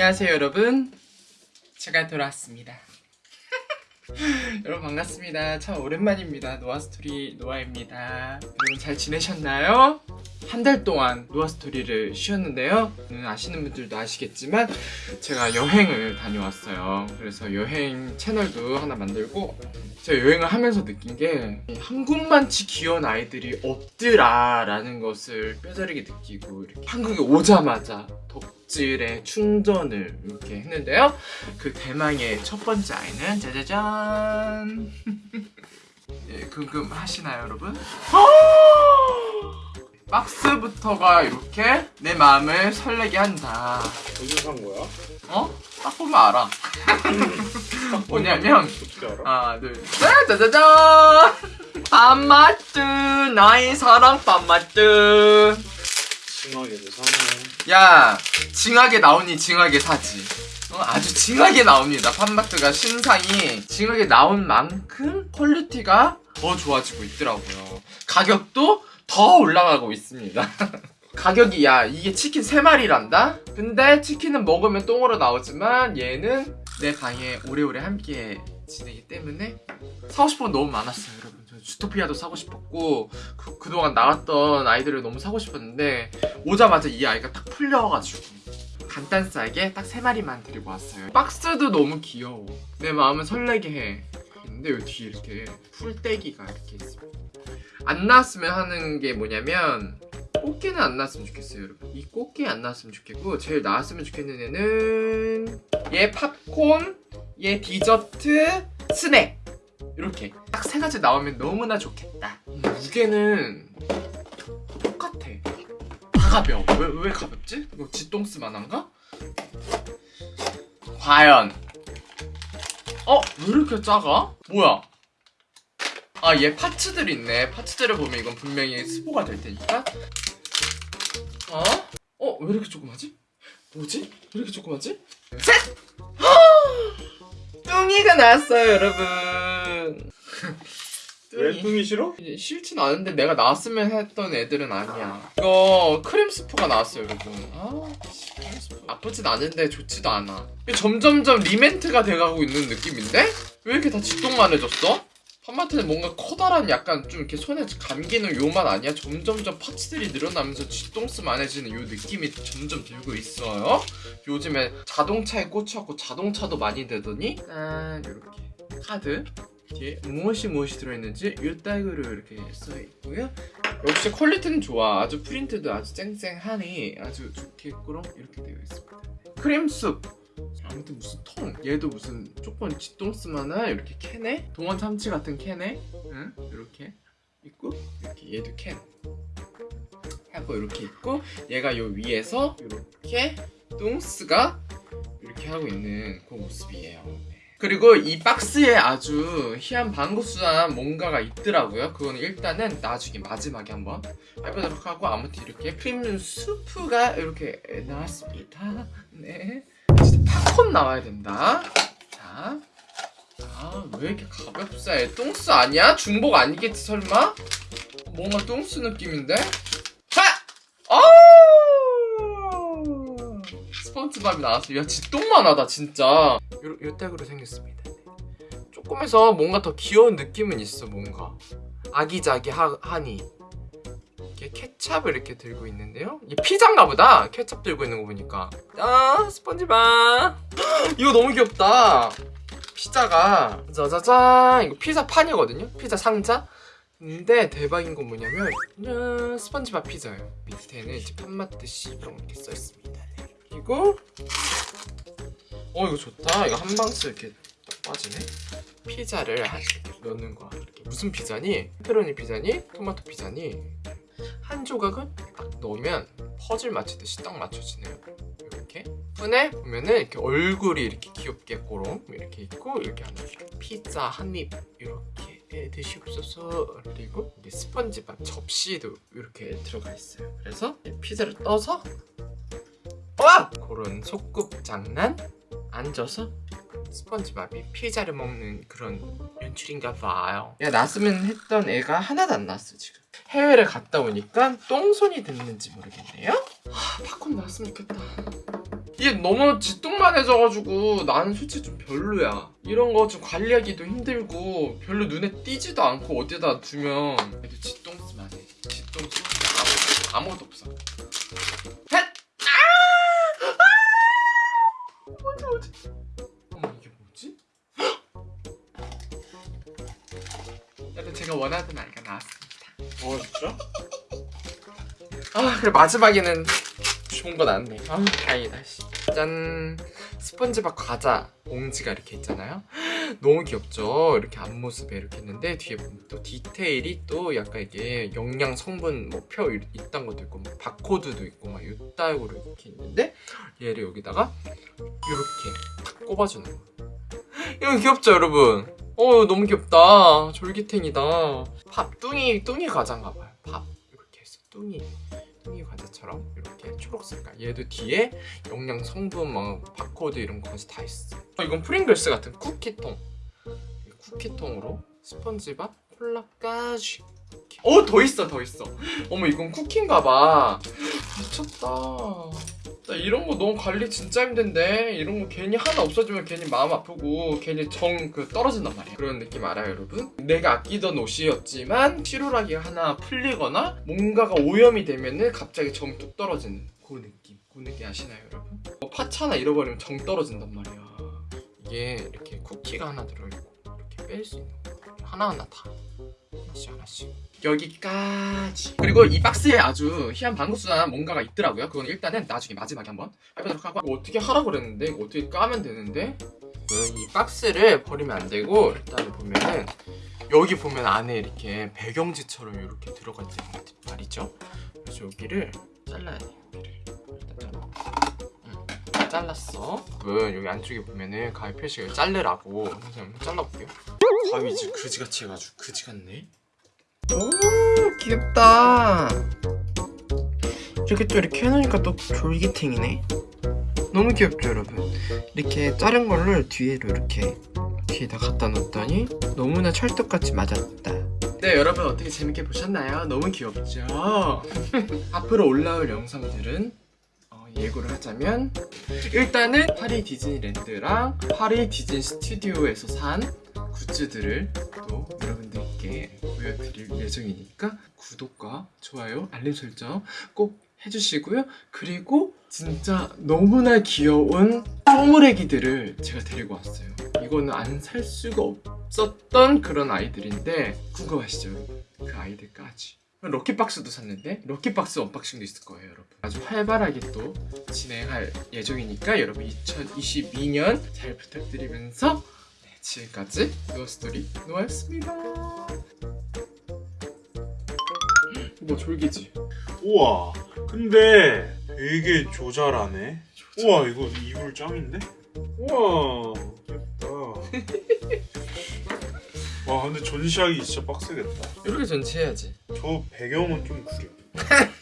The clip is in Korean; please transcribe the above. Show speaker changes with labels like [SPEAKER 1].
[SPEAKER 1] 안녕하세요 여러분. 제가 돌아왔습니다. 여러분 반갑습니다. 참 오랜만입니다. 노아스토리 노아입니다. 여러분 잘 지내셨나요? 한 달 동안 노아스토리를 쉬었는데요. 음, 아시는 분들도 아시겠지만 제가 여행을 다녀왔어요. 그래서 여행 채널도 하나 만들고 제가 여행을 하면서 느낀 게 한국만치 귀여운 아이들이 없더라 라는 것을 뼈저리게 느끼고 이렇게 한국에 오자마자 덕질에 충전을 이렇게 했는데요 그 대망의 첫 번째 아이는 짜자잔 예, 궁금하시나요 여러분? 박스부터가 이렇게 내 마음을 설레게 한다
[SPEAKER 2] 어디서 산 거야?
[SPEAKER 1] 어? 딱 보면 알아 뭐냐면? 하나 둘셋 짜자잔 빰마뜨 나의 사랑 빰마뜨
[SPEAKER 2] 징하게도 사네
[SPEAKER 1] 야 징하게 나오니 징하게 사지. 어, 아주 징하게 나옵니다. 팝마트가 신상이 징하게 나온 만큼 퀄리티가 더 좋아지고 있더라고요. 가격도 더 올라가고 있습니다. 가격이 야 이게 치킨 3마리란다? 근데 치킨은 먹으면 똥으로 나오지만 얘는 내 방에 오래오래 함께 지내기 때문에 사고 싶은 건 너무 많았어요 여러분. 저 주토피아도 사고 싶었고 그, 그동안 나왔던 아이들을 너무 사고 싶었는데 오자마자 이 아이가 딱 풀려가지고 간단싸게 딱 세 마리만 데리고 왔어요. 박스도 너무 귀여워. 내 마음을 설레게 해. 근데 여기 뒤에 이렇게 풀떼기가 이렇게 있습니다 안 나왔으면 하는 게 뭐냐면 꽃게는 안 나왔으면 좋겠어요 여러분. 이 꽃게 안 나왔으면 좋겠고 제일 나왔으면 좋겠는 애는 얘 팝콘 얘 디저트 스낵 이렇게 딱 세 가지 나오면 너무나 좋겠다 무게는 똑같아 다 가벼워 왜, 왜 가볍지? 이거 지똥스만 한가? 과연 어? 왜 이렇게 작아? 뭐야? 아 얘 파츠들 있네 파츠들을 보면 이건 분명히 스포가 될 테니까 어? 어? 왜 이렇게 조그마지? 뭐지? 왜 이렇게 조그마지? 셋! 뚱이가 나왔어요 여러분
[SPEAKER 2] 왜 뚱이 싫어?
[SPEAKER 1] 싫진 않은데 내가 나왔으면 했던 애들은 아니야 이거 크림 스프가 나왔어요 여러분 아 씨, 크림 스프 나쁘진 않은데 좋지도 않아 점점점 리멘트가 돼가고 있는 느낌인데? 왜 이렇게 다 지똥만해졌어? 팝마트는 뭔가 커다란 약간 좀 이렇게 손에 감기는 요만 아니야? 점점점 parts들이 늘어나면서 쥐똥스만해지는 요 느낌이 점점 들고 있어요. 요즘에 자동차에 꽂혀갖고 자동차도 많이 되더니 짠 이렇게. 카드. 뒤에 무엇이 무엇이 들어있는지 요따구로 이렇게 써있고요. 역시 퀄리티는 좋아. 아주 프린트도 아주 쨍쨍하니 아주 꾸렁 이렇게 되어 있습니다. 크림숲 아무튼 무슨 통? 얘도 무슨 조금 쥐똥스만한 이렇게 캔에? 동원 참치 같은 캔에? 응? 이렇게 있고 이렇게 얘도 캔. 하고 이렇게 있고 얘가 요 위에서 이렇게 똥스가 이렇게 하고 있는 그 모습이에요. 네. 그리고 이 박스에 아주 희한 방구수한 뭔가가 있더라고요. 그거는 일단은 나중에 마지막에 한번 해보도록 하고 아무튼 이렇게 프리미엄 수프가 이렇게 나왔습니다. 네 진짜 팝콘 나와야 된다 자 아, 왜 이렇게 가볍사? 똥스 아니야? 중복 아니겠지, 설마? 뭔가 똥스 느낌인데? 하! 아우! 스펀지밥이 나왔어. 야, 지똥만 하다, 진짜. 요, 요 땡으로 생겼습니다. 조금해서 뭔가 더 귀여운 느낌은 있어, 뭔가. 아기자기하니. 케찹을 이렇게 들고 있는데요. 이게 피자인가 보다. 케찹 들고 있는 거 보니까. 아, 스펀지밥. 이거 너무 귀엽다. 피자가 짜자잔 이거 피자 판이거든요 피자 상자 근데 대박인 건 뭐냐면 짠, 스펀지밥 피자예요 밑에는 이제 시병 이렇게 써있습니다 네. 그리고 어 이거 좋다 이거 한 방씩 이렇게 딱 빠지네 피자를 넣는 거야. 무슨 피자니? 페페로니 피자니? 토마토 피자니? 한 조각은 딱 넣으면 퍼즐 맞추듯이 딱 맞춰지네요. 이렇게. 푼에 보면은 이렇게 얼굴이 이렇게 귀엽게 꼬롱 이렇게 있고 이렇게 하나 피자 한 입 이렇게 드시옵소서. 그리고 스펀지밥 접시도 이렇게 들어가 있어요. 그래서 피자를 떠서 와! 그런 소꿉 장난 앉아서 스펀지밥이 피자를 먹는 그런 연출인가 봐요. 야 났으면 했던 애가 하나도 안 났어 지금 해외를 갔다 오니까 똥손이 됐는지 모르겠네요 하, 팝콘 나왔으면 좋겠다 이게 너무 지뚱만해져가지고 나는 솔직히 좀 별로야. 이런 거 좀 관리하기도 힘들고 별로 눈에 띄지도 않고 어디다 두면 애들 지똥스만 해. 지똥스 아무, 아무것도 없어. 헷! 아! 아! 뭐지 뭐지? 어머 이게 뭐지? 여러분 제가 원하던 아이가 나왔습니다.
[SPEAKER 2] 어 진짜?
[SPEAKER 1] 아 그래 마지막에는 좋은 거 나왔네. 아 다행이다 씨. 짠. 스펀지밥 과자 봉지가 이렇게 있잖아요. 너무 귀엽죠? 이렇게 앞모습에 이렇게 있는데 뒤에 보면 또 디테일이 또 약간 이게 영양 성분 뭐표 있단 것도 있고 뭐 바코드도 있고 막 이따구로 이렇게 있는데 얘를 여기다가 이렇게 탁 꼽아주는 거. 이거 귀엽죠 여러분 어 너무 귀엽다. 졸기탱이다. 밥 뚱이 뚱이 과자인가 봐요. 밥 이렇게 해서 뚱이 뚱이 과자처럼 이렇게 초록 색깔. 얘도 뒤에 영양 성분 막 바코드 이런 거까지 다 있어. 어, 이건 프링글스 같은 쿠키통. 이 쿠키통으로 스펀지밥 콜라까지. 어 더 있어 더 있어. 어머 이건 쿠키인가 봐. 미쳤다 나 이런 거 너무 관리 진짜 힘든데. 이런 거 괜히 하나 없어지면 괜히 마음 아프고 괜히 정 그 떨어진단 말이야. 그런 느낌 알아요 여러분? 내가 아끼던 옷이었지만 실오라기가 하나 풀리거나 뭔가가 오염이 되면은 갑자기 정 뚝 떨어지는 그 느낌. 그 느낌 아시나요 여러분? 뭐 parts 하나 잃어버리면 정 떨어진단 말이야. 이게 이렇게 쿠키가 하나 들어있고 이렇게 뺄 수 있는 거. 하나하나 다 하나씩 하나씩 여기까지. 그리고 이 박스에 아주 희한 방구수한 뭔가가 있더라고요. 그건 일단은 나중에 마지막에 한번 해보도록 하고. 이거 어떻게 하라고 그랬는데? 이거 어떻게 까면 되는데? 이 박스를 버리면 안 되고 일단 보면은 여기 보면 안에 이렇게 배경지처럼 이렇게 들어가 있는 말이죠. 그래서 여기를 잘라야 돼 여기를. 일단 잘라. 응. 잘랐어. 여러분 여기 안쪽에 보면은 가위 표시가 그래서 한번 잘라볼게요. 가위 이제 그지같이 해가지고 그지 같네 오 귀엽다 이렇게 또 이렇게 해놓으니까 또 졸기탱이네 너무 귀엽죠 여러분 이렇게 자른 거를 뒤에로 이렇게 뒤에다 갖다 놨더니 너무나 찰떡같이 맞았다 네 여러분 어떻게 재밌게 보셨나요? 너무 귀엽죠? 앞으로 올라올 영상들은 어, 예고를 하자면 일단은 파리 디즈니랜드랑 파리 디즈니 스튜디오에서 산 굿즈들을 또 여러분들 께 보여드릴 예정이니까 구독과 좋아요, 알림 설정 꼭 해주시고요. 그리고 진짜 너무나 귀여운 쪼무레기들을 제가 데리고 왔어요. 이거는 안 살 수가 없었던 그런 아이들인데 궁금하시죠? 그 아이들까지. lucky box도 샀는데 lucky box unboxing도 있을 거예요 여러분 아주 활발하게 또 진행할 예정이니까 여러분 2022년 잘 부탁드리면서 네, 지금까지 노스토리 노아였습니다 뭐 졸기지?
[SPEAKER 2] 우와 근데 되게 조잘하네. 우와 이거 이불 짱인데? 우와 예쁘다. 와 근데 전시하기 진짜 빡세겠다.
[SPEAKER 1] 이렇게 전시해야지.
[SPEAKER 2] 저 배경은 좀 구려